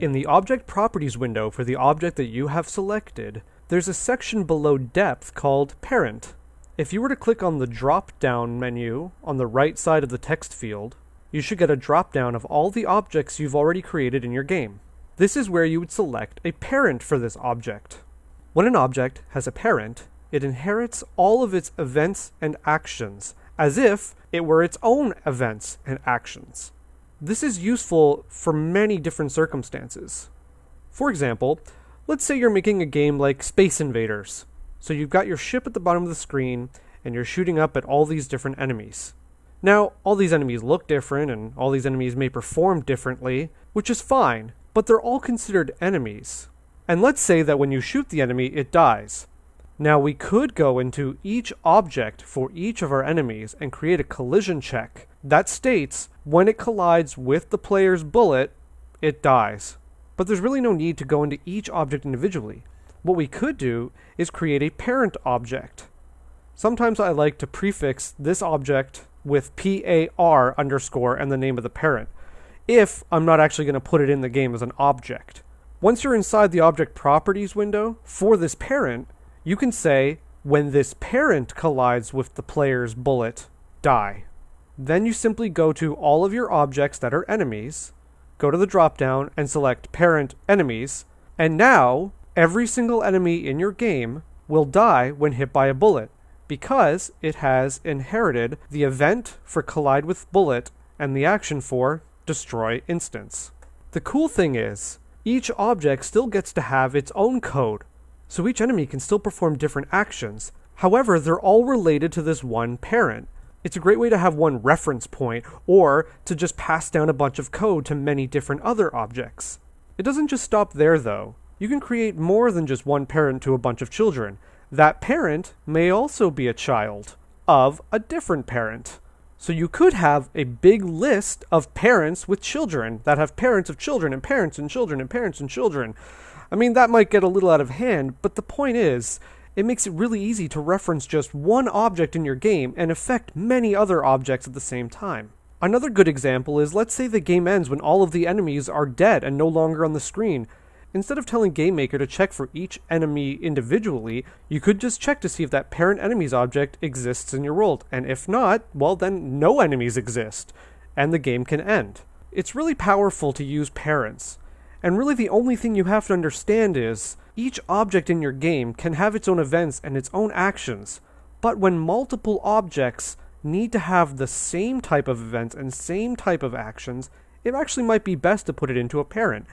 In the Object Properties window for the object that you have selected, there's a section below Depth called Parent. If you were to click on the drop-down menu on the right side of the text field, you should get a drop-down of all the objects you've already created in your game. This is where you would select a parent for this object. When an object has a parent, it inherits all of its events and actions, as if it were its own events and actions. This is useful for many different circumstances. For example, let's say you're making a game like Space Invaders. So you've got your ship at the bottom of the screen, and you're shooting up at all these different enemies. Now, all these enemies look different, and all these enemies may perform differently, which is fine, but they're all considered enemies. And let's say that when you shoot the enemy, it dies. Now we could go into each object for each of our enemies and create a collision check that states when it collides with the player's bullet, it dies. But there's really no need to go into each object individually. What we could do is create a parent object. Sometimes I like to prefix this object with PAR underscore and the name of the parent, if I'm not actually going to put it in the game as an object. Once you're inside the object properties window for this parent, you can say, when this parent collides with the player's bullet, die. Then you simply go to all of your objects that are enemies, go to the dropdown and select parent enemies, and now every single enemy in your game will die when hit by a bullet because it has inherited the event for collide with bullet and the action for destroy instance. The cool thing is, each object still gets to have its own code, so each enemy can still perform different actions. However, they're all related to this one parent. It's a great way to have one reference point, or to just pass down a bunch of code to many different other objects. It doesn't just stop there though. You can create more than just one parent to a bunch of children. That parent may also be a child of a different parent. So you could have a big list of parents with children that have parents of children and parents and children and parents and children. I mean, that might get a little out of hand, but the point is, it makes it really easy to reference just one object in your game and affect many other objects at the same time. Another good example is let's say the game ends when all of the enemies are dead and no longer on the screen. Instead of telling GameMaker to check for each enemy individually, you could just check to see if that parent enemies object exists in your world, and if not, well then no enemies exist, and the game can end. It's really powerful to use parents, and really the only thing you have to understand is each object in your game can have its own events and its own actions, but when multiple objects need to have the same type of events and same type of actions, it actually might be best to put it into a parent